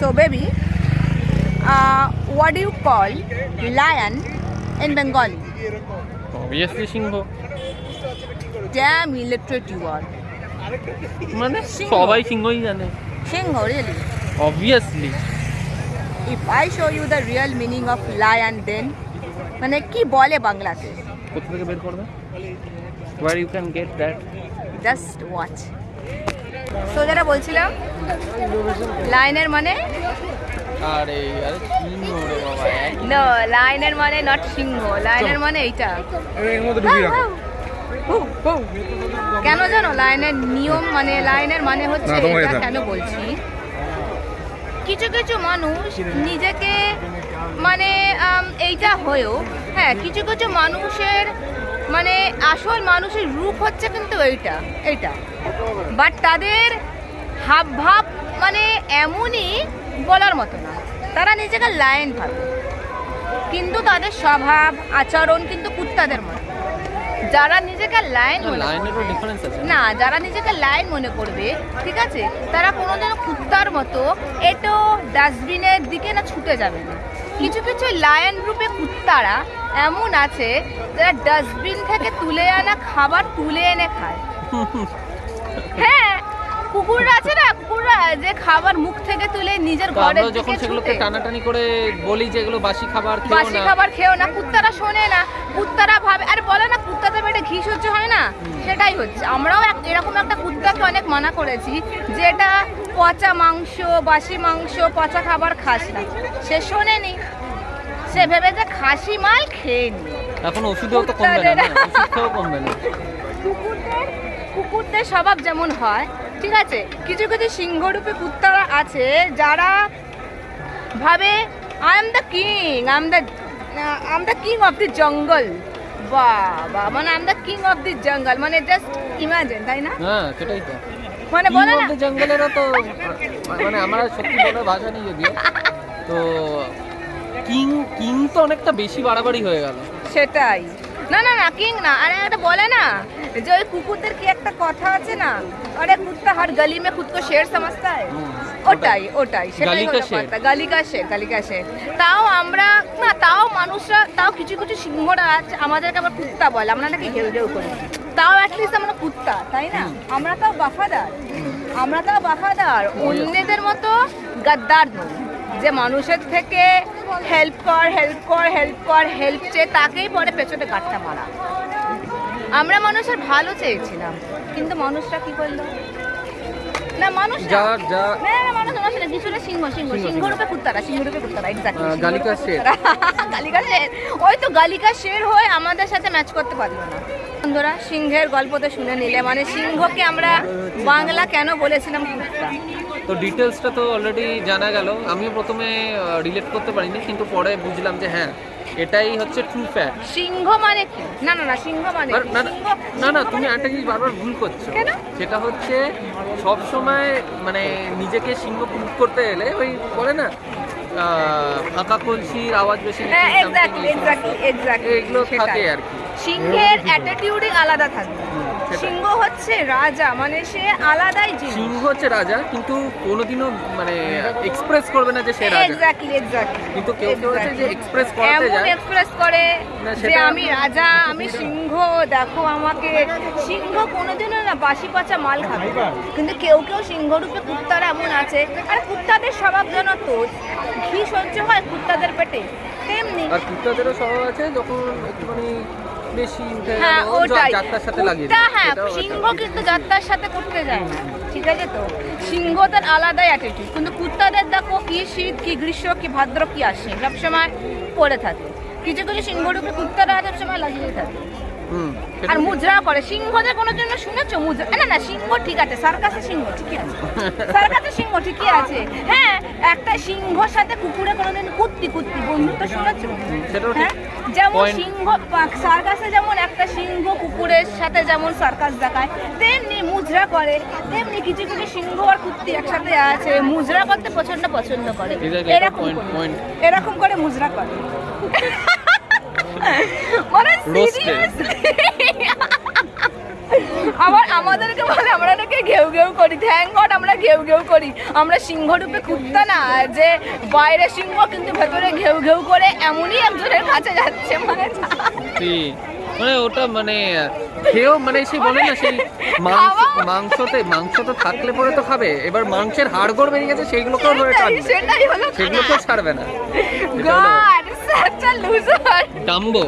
So, baby, uh, what do you call lion in Bengali? Obviously Singh Damn illiterate you are. মানে সিংহ। সবাই সিংহই জানে Shingo, really? Obviously If I show you the real meaning of lion, then মানে কি বলে বাংলাতে কোথা থেকে বের করবে where you can get that just watch so যেটা বলছিলাম লাইনের মানে? লাইনের মানে নট সিংহ লাইনের মানে এইটা। এর মধ্যে ঢুকিয়ে রাখো। হু, হু। কেন জানো লাইনের নিয়ম মানে লাইনের মানে হচ্ছে এটা এটা। কেন বলছি? কিছু কিছু মানুষ নিজেকে মানে এইটা হয়েও হ্যাঁ কিছু কিছু মানুষের মানে আসল মানুষের রূপ হচ্ছে কিন্তু এইটা এইটা। বাট তাদের হাব ভাব মানে এমনই বলার মতো না। তারা নিজেকে লাইন ভাবে। কিন্তু তাদের স্বভাব আচরণ কিন্তু কুত্তাদের মতো। যারা নিজেকে লাইন না? যারা নিজেকে লাইন মনে করবে ঠিক আছে? তারা কোনোদিনও কুত্তার মতো এটো ডাস্টবিনের দিকে না ছুটে যাবে না। কিছু কিছু লায়ন রূপে কুত্তারা এমন আছে যারা ডাস্টবিন থেকে তুলে আনা খাবার তুলে এনে খায়। হ্যাঁ কুকুররা আছে না? কুকুররা যে খাবার মুখ থেকে তুলে নিজের ঘরে যখন সেগুলোকে টানাটানি করে বলি যে এগুলো বাসি খাবার খেও না। বাসি খাবার খেও না কুত্তারা শোনে না। কুত্তারা ভাবে আরে বলে না কুত্তাদের পেটে ঘি সহ্য হয় না? সেটাই হচ্ছে। আমরাও এরকম একটা কুত্তাকে অনেক মানা করেছি যে এটা পচা মাংস বাসি মাংস পচা খাবার খাস না। সে শোনেনি। সে ভেবে যে খাসি মাল খেয়ে নি। এখন ওষুধেও তো কমবে না ওষুধ খেয়েও কমবে না। কুকুরদের কুকুরদের স্বভাব যেমন হয় ঠিক আছে? কিছু কিছু সিংহরূপী কুত্তারা আছে যারা ভাবে I am the king I am the I am the king of the jungle বাবা মানে I am the king of the jungle মানে জাস্ট ইমাজিন তাই না? হ্যাঁ সেটাই তো। মানে বলে না জঙ্গলেরও তো মানে আমার সত্যি বলার ভাষা নেই যদিও তো কিং কিং তো অনেকটা বেশি বাড়াবাড়ি হয়ে গেল। সেটাই। না না না কিং না। আরে এটা বলে না যে ওই কুকুরদের কি একটা কথা আছে না? আরে কুত্তা হর গলি মে খুদ কো শের সমঝতা है হুম, ওটাই। ওটাই সেটাই হলো। কথা। গালি কা শের গালি শের। তাও আমরা না তাও মানুষরা তাও কিছু কিছু সিংহরা আছে আমাদেরকে আবার কুত্তা বলে। আমরা নাকি ঘেউ ঘেউ করি। তাও অ্যাটলিস্ট আমরা কুত্তা তাই না? আমরা তাও বাফাদার। আমরা তাও বাফাদার। অন্যদের মতো গাদ্দার নই। যে মানুষের থেকে হেল্প কর হেল্প কর হেল্প কর হেল্প চেয়ে তাকেই পরে পেছনে গাঁটটা মারা। আমরা মানুষের ভালো চেয়েছিলাম কিন্তু মানুষরা কি করল? না মানুষ না। না, মানুষ না, মানুষ না, সিংহ সিংহ কুত্তারা কুত্তারা এক্স্যাক্টলি আহ, গালিকা শের। গালিকা শের। ওই তো গালিকা শের হয়ে আমাদের সাথে ম্যাচ করতে পারল না। বন্ধুরা সিংহের গল্প তো শুনে নিলে মানে সিংহকে আমরা বাংলা কেন বলেছিলাম কুত্তা? তো ডিটেলসটা তো অলরেডি জানা গেল। আমিও প্রথমে রিলেট করতে পারিনি কিন্তু পরে বুঝলাম যে হ্যাঁ এটাই হচ্ছে ট্রু ফ্যাক্ট সিংহ মানে কি? না না না সিংহ মানে না না- না না তুমি একটা জিনিস বারবার ভুল করছ। কেন? সেটা হচ্ছে সব সময় মানে নিজেকে সিংহ প্রুভ করতে এলে ওই বলে না ফাঁকা কলসির আওয়াজ বেশি হ্যাঁ এক্স্যাক্টলি এক্স্যাক্টলি এক্স্যাক্টলি এগুলো থাকে আর কি। সিংহের অ্যাটিটিউডই আলাদা সেটাই। সিংহ হচ্ছে রাজা মানে সে আলাদাই জিনিস। সিংহ হচ্ছে রাজা কিন্তু কোনোদিনও মানে এক্সপ্রেস করবে না যে সে রাজা। এক্স্যাক্টলি এক্স্যাক্টলি কিন্তু কেউ কেউ আছে যে এক্সপ্রেস করাতে যায়। এক্সপ্রেস করে যে আমি রাজা আমি সিংহ দেখো আমাকে। সিংহ কোনোদিনও না বাসি পচা মাল খাবে। কিন্তু কেউ কেউ সিংহরূপে কুত্তারা এমন আছে। আর কুত্তাদের স্বভাব যেন তো ঘি সহ্য হয় কুত্তাদের পেটে। তেমনি আর কুত্তাদেরও স্বভাব আছে যখন একটুখানি বেশি হ্যাঁ ওটাই। সাথে লাগিয়ে হ্যাঁ সিংহ কিন্তু যাত্রার সাথে করতে যায় না ঠিক আছে তো? সিংহদের আলাদাই অ্যাটিটিউড কিন্তু কুত্তাদের দেখো কি শীত কি গ্রীষ্ম কি ভাদ্র কি আসে সবসময় পড়ে থাকে। কিছু কিছু সিংহরূপে কুত্তারা সবসময় লাগিয়ে থাকে। আর মুদ্রা করে সিংহদের কোনো জন্য শুনেছো? মুদ্রা না না সিংহ ঠিক আছে সার্কাসে সিংহ ঠিকই আছে। সার্কাসে সিংহ ঠিকই আছে। হ্যাঁ একটা সিংহর সাথে কুকুরে কোনোদিন কুত্তি কুত্তি বন্ধুত্ব শুনেছো? হ্যাঁ যেমন সিংহ সার্কাসে যেমন একটা সিংহ কুকুরের সাথে যেমন সার্কাস দেখায় তেমনি মুজরা করে তেমনি কিছু কিছু সিংহ আর কুত্তি একসাথে আছে মুজরা করতে প্রচণ্ড পছন্দ করে এরকম. এরকম করে মুজরা করে মানে Roasted. আবার আমাদেরকে বলে আমরা নাকি ঘেউ ঘেউ করি। থ্যাংক গড আমরা ঘেউ ঘেউ করি। আমরা সিংহ রূপে কুত্তা না যে বাইরে সিংহ কিন্তু ভেতরে ঘেউ ঘেউ করে এমনই একজনের কাছে যাচ্ছে মানে মানে ওটা মানে খেয়েও মানে সেই বলে না সেই মাংস মাংসতে মাংস তো থাকলে পরে তো খাবে। এবার মাংসের হাড়গোড় বেরিয়ে গেছে সেইগুলোকেও ধরে টানবে সেগুলোকেও ছাড়বে না। হলো সাচ আ লুজার ডাম্বো